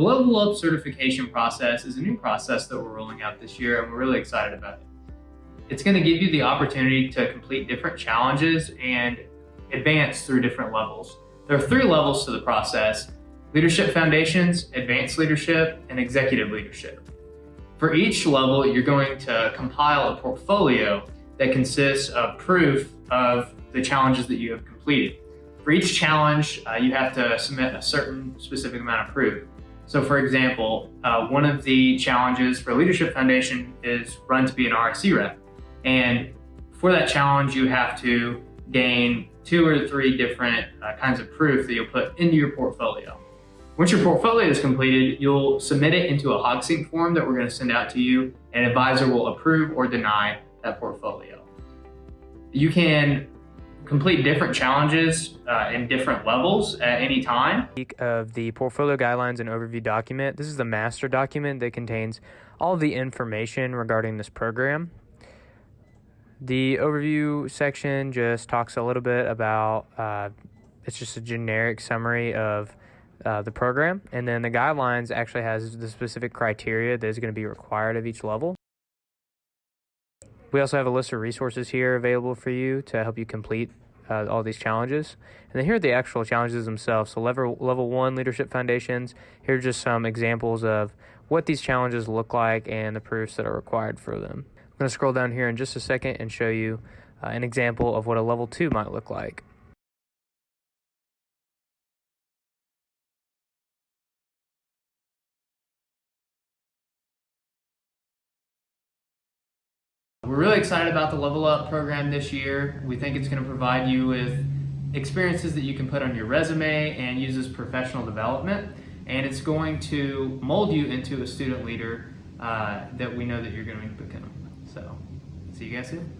The Level Up certification process is a new process that we're rolling out this year and we're really excited about it. It's going to give you the opportunity to complete different challenges and advance through different levels. There are three levels to the process, Leadership Foundations, Advanced Leadership, and Executive Leadership. For each level, you're going to compile a portfolio that consists of proof of the challenges that you have completed. For each challenge, uh, you have to submit a certain specific amount of proof. So for example, uh, one of the challenges for Leadership Foundation is run to be an RSC rep. And for that challenge, you have to gain two or three different uh, kinds of proof that you'll put into your portfolio. Once your portfolio is completed, you'll submit it into a HogSync form that we're going to send out to you. An advisor will approve or deny that portfolio. You can complete different challenges uh, in different levels at any time. Of the portfolio guidelines and overview document. This is the master document that contains all the information regarding this program. The overview section just talks a little bit about, uh, it's just a generic summary of uh, the program. And then the guidelines actually has the specific criteria that is going to be required of each level. We also have a list of resources here available for you to help you complete uh, all these challenges. And then here are the actual challenges themselves. So level, level one leadership foundations, here are just some examples of what these challenges look like and the proofs that are required for them. I'm going to scroll down here in just a second and show you uh, an example of what a level two might look like. We're really excited about the Level Up program this year. We think it's going to provide you with experiences that you can put on your resume and use as professional development. And it's going to mold you into a student leader uh, that we know that you're going to become. So, see you guys soon.